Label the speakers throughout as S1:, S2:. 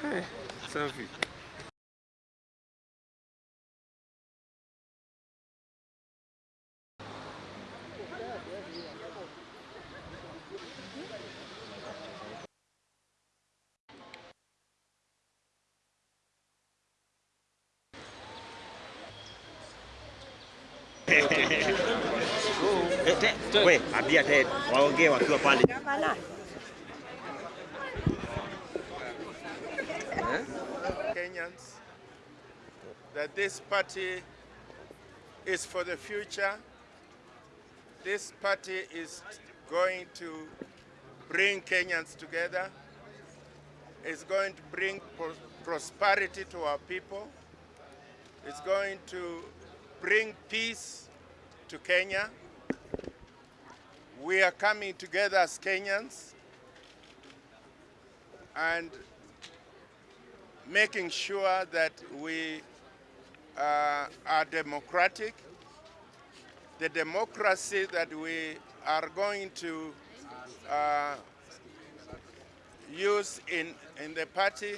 S1: É, hey, selfie.
S2: We, ambia Ted waongee wakiwa pale.
S3: Kenyans that this party is for the future. This party is going to bring Kenyans together. It's going to bring pro- prosperity to our people. It's going to bring peace to Kenya. We are coming together as Kenyans and making sure that we uh, are democratic. The democracy that we are going to uh, use in, in the party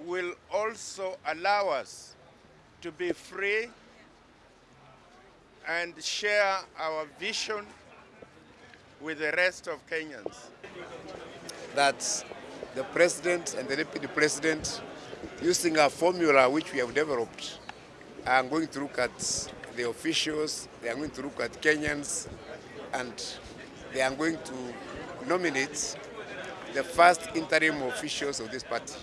S3: will also allow us to be free and share our vision with the rest of Kenyans.
S4: that the president and the deputy president, using a formula which we have developed, are going to look at the officials, they are going to look at Kenyans, and they are going to nominate the first interim officials of this party.